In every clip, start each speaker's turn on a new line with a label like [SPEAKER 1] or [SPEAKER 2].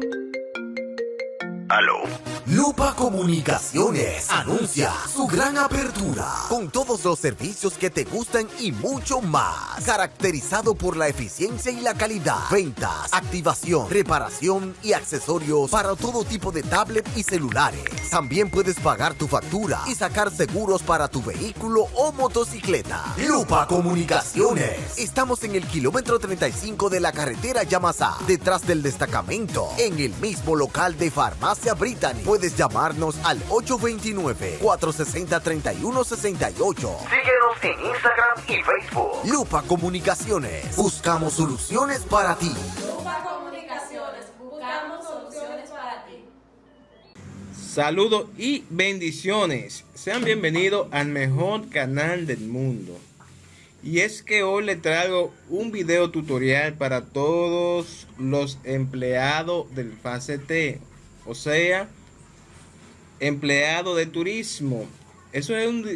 [SPEAKER 1] Thank you. Lupa Comunicaciones anuncia su gran apertura con todos los servicios que te gustan y mucho más. Caracterizado por la eficiencia y la calidad. Ventas, activación, reparación y accesorios para todo tipo de tablet y celulares. También puedes pagar tu factura y sacar seguros para tu vehículo o motocicleta. Lupa Comunicaciones. Estamos en el kilómetro 35 de la carretera Yamasá, detrás del destacamento, en el mismo local de Farmacia Brittany. Puedes llamarnos al 829-460-3168. Síguenos en Instagram y Facebook. Lupa Comunicaciones. Buscamos soluciones para ti.
[SPEAKER 2] Lupa Comunicaciones. Buscamos soluciones para ti.
[SPEAKER 3] Saludos y bendiciones. Sean bienvenidos al mejor canal del mundo. Y es que hoy les traigo un video tutorial para todos los empleados del fase T o sea, empleado de turismo. Eso es un,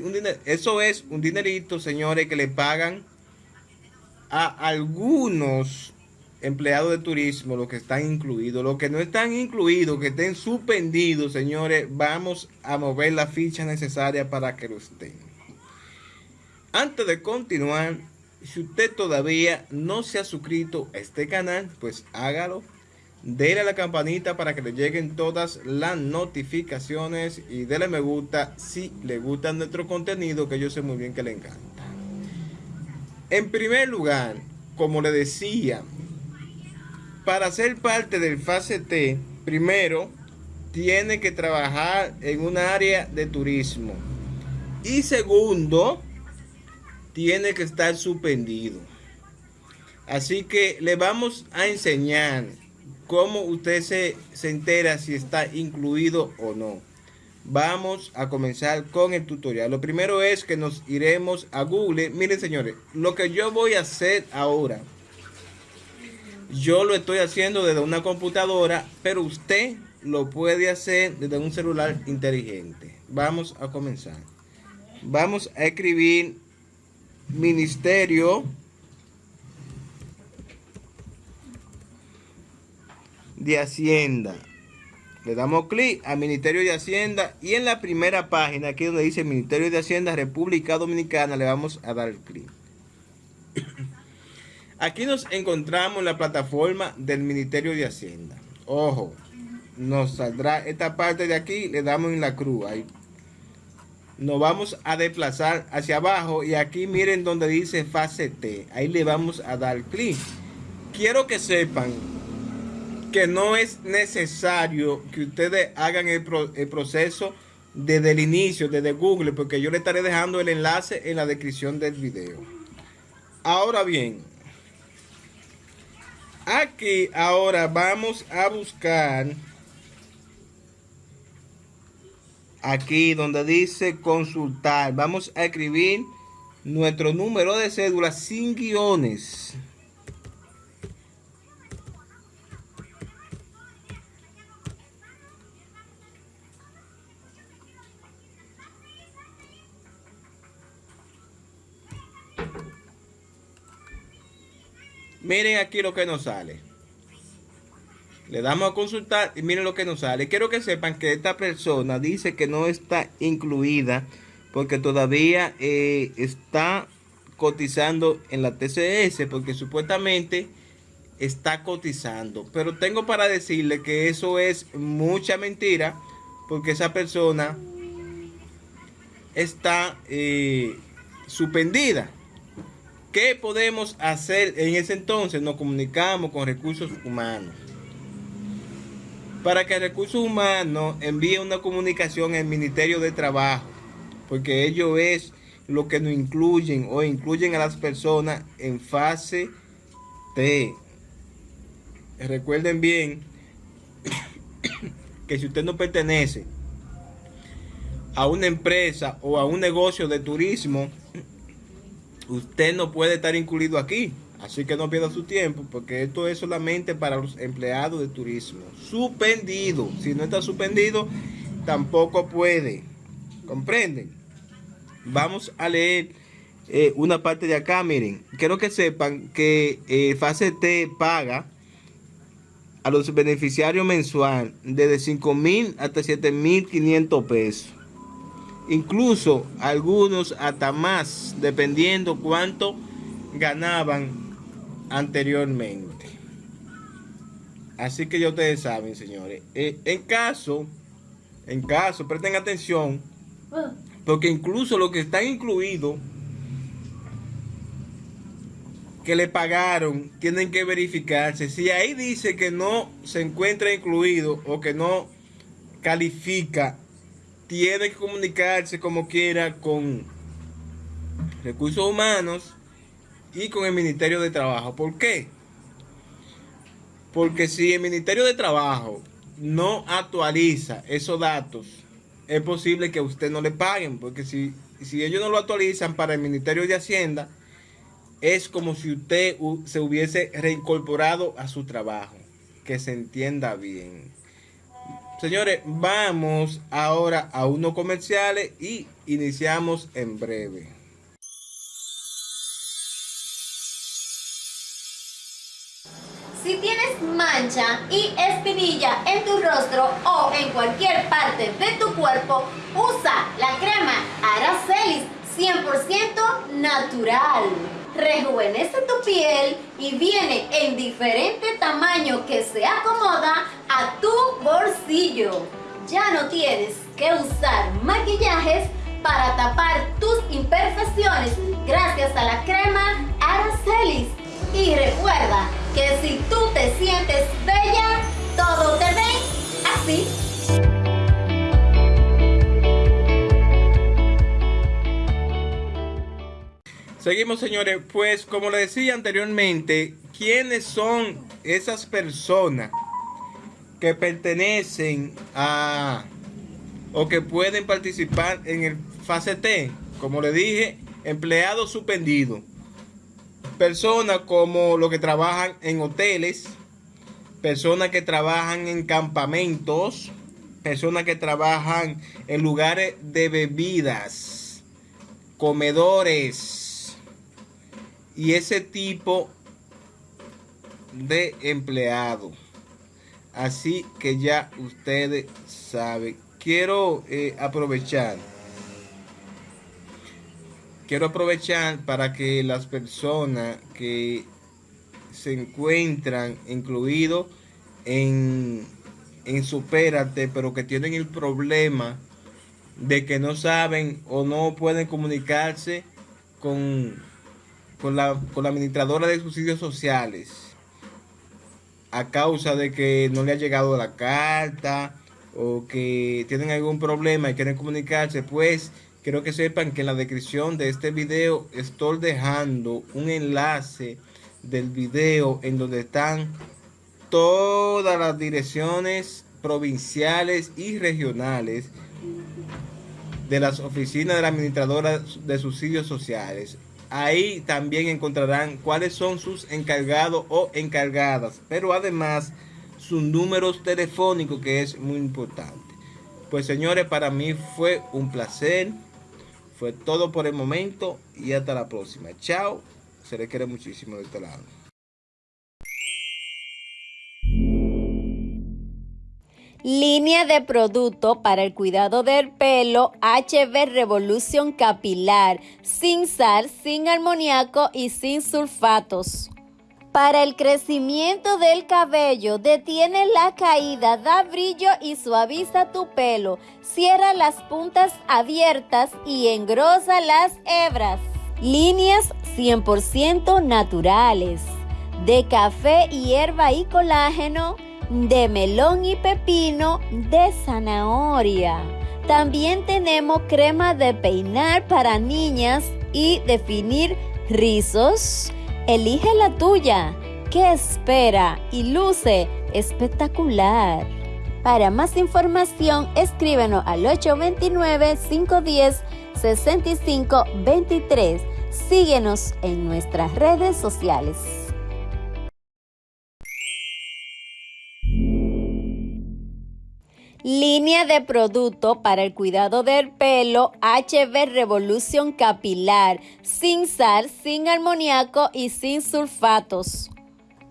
[SPEAKER 3] eso es un dinerito, señores, que le pagan a algunos empleados de turismo, los que están incluidos, los que no están incluidos, que estén suspendidos, señores, vamos a mover la ficha necesaria para que lo estén. Antes de continuar, si usted todavía no se ha suscrito a este canal, pues hágalo Dele a la campanita para que le lleguen todas las notificaciones y dele me gusta si le gusta nuestro contenido que yo sé muy bien que le encanta. En primer lugar, como le decía, para ser parte del fase T, primero tiene que trabajar en un área de turismo. Y segundo, tiene que estar suspendido. Así que le vamos a enseñar cómo usted se, se entera si está incluido o no. Vamos a comenzar con el tutorial. Lo primero es que nos iremos a Google. Miren señores, lo que yo voy a hacer ahora. Yo lo estoy haciendo desde una computadora, pero usted lo puede hacer desde un celular inteligente. Vamos a comenzar. Vamos a escribir Ministerio de Hacienda. Le damos clic al Ministerio de Hacienda y en la primera página, aquí donde dice Ministerio de Hacienda República Dominicana, le vamos a dar clic. Aquí nos encontramos en la plataforma del Ministerio de Hacienda. Ojo, nos saldrá esta parte de aquí, le damos en la cruz. Ahí. Nos vamos a desplazar hacia abajo y aquí miren donde dice fase T. Ahí le vamos a dar clic. Quiero que sepan no es necesario que ustedes hagan el, proceso desde el inicio, desde Google, porque yo le estaré dejando el enlace en la descripción del video. Ahora bien, aquí ahora vamos a buscar aquí donde dice consultar. Vamos a escribir nuestro número de cédula sin guiones. Miren aquí lo que nos sale. Le damos a consultar y miren lo que nos sale. Quiero que sepan que esta persona dice que no está incluida porque todavía eh, está cotizando en la TCS porque supuestamente está cotizando. Pero tengo para decirle que eso es mucha mentira porque esa persona está eh, suspendida. ¿Qué podemos hacer en ese entonces? Nos comunicamos con recursos humanos. Para que recursos humanos envíe una comunicación al Ministerio de Trabajo, porque ellos es lo que nos incluyen o incluyen a las personas en fase T. Recuerden bien que si usted no pertenece a una empresa o a un negocio de turismo, usted no puede estar incluido aquí. Así que no pierda su tiempo porque esto es solamente para los empleados de turismo. Suspendido. Si no está suspendido, tampoco puede. ¿Comprenden? Vamos a leer eh, una parte de acá. Miren, quiero que sepan que eh, fase T paga a los beneficiarios mensual desde 5 mil hasta 7 mil 500 pesos. Incluso algunos hasta más, dependiendo cuánto ganaban anteriormente. Así que ya ustedes saben, señores. Eh, en caso, en caso, presten atención, porque incluso los que están incluidos, que le pagaron, tienen que verificarse. Si ahí dice que no se encuentra incluido o que no califica, tiene que comunicarse como quiera con recursos humanos y con el Ministerio de Trabajo. ¿Por qué? Porque si el Ministerio de Trabajo no actualiza esos datos, es posible que a usted no le paguen, porque si, si ellos no lo actualizan para el Ministerio de Hacienda, es como si usted se hubiese reincorporado a su trabajo. Que se entienda bien. Señores, vamos ahora a unos comerciales y iniciamos en breve.
[SPEAKER 4] Si tienes mancha y espinilla en tu rostro o en cualquier parte de tu cuerpo, usa la crema Aracelis 100% natural. Rejuvenece tu piel y viene en diferente tamaño que se acomoda a tu bolsillo. Ya no tienes que usar maquillajes para tapar tus imperfecciones gracias a la crema Aracelis. Y recuerda que si tú te sientes bella, todo te ve así.
[SPEAKER 3] Seguimos, señores. Pues, como le decía anteriormente, ¿quiénes son esas personas que pertenecen a o que pueden participar en el fase T? Como le dije, empleados suspendidos personas como los que trabajan en hoteles, personas que trabajan en campamentos, personas que trabajan en lugares de bebidas, comedores y ese tipo de empleado. Así que ya ustedes saben. Quiero eh, aprovechar quiero aprovechar para que las personas que se encuentran incluidos en, en Supérate, pero que tienen el problema de que no saben o no pueden comunicarse con, con, la, con la administradora de subsidios sociales a causa de que no le ha llegado la carta o que tienen algún problema y quieren comunicarse, pues Quiero que sepan que en la descripción de este video estoy dejando un enlace del video en donde están todas las direcciones provinciales y regionales de las oficinas de la administradora de subsidios sociales. Ahí también encontrarán cuáles son sus encargados o encargadas, pero además sus números telefónicos que es muy importante. Pues señores, para mí fue un placer fue todo por el momento y hasta la próxima. Chao. Se le quiere muchísimo de este lado.
[SPEAKER 4] Línea de producto para el cuidado del pelo HB Revolution Capilar, sin sal, sin amoníaco y sin sulfatos. Para el crecimiento del cabello, detiene la caída, da brillo y suaviza tu pelo. Cierra las puntas abiertas y engrosa las hebras. Líneas 100% naturales. De café, hierba y colágeno. De melón y pepino. De zanahoria. También tenemos crema de peinar para niñas y definir rizos Elige la tuya, que espera y luce espectacular. Para más información, escríbenos al 829-510-6523. Síguenos en nuestras redes sociales. Línea de producto para el cuidado del pelo HB Revolution Capilar, sin sal, sin amoníaco y sin sulfatos.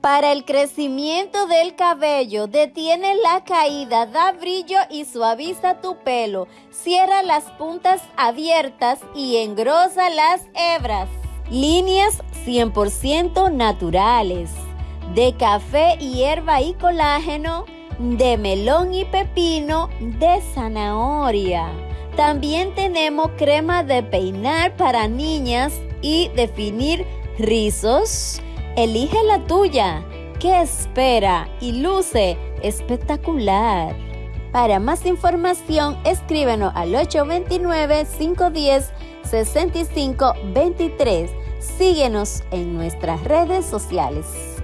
[SPEAKER 4] Para el crecimiento del cabello, detiene la caída, da brillo y suaviza tu pelo. Cierra las puntas abiertas y engrosa las hebras. Líneas 100% naturales. De café, hierba y colágeno. De melón y pepino. De zanahoria. También tenemos crema de peinar para niñas y definir rizos Elige la tuya, que espera y luce espectacular. Para más información, escríbenos al 829-510-6523. Síguenos en nuestras redes sociales.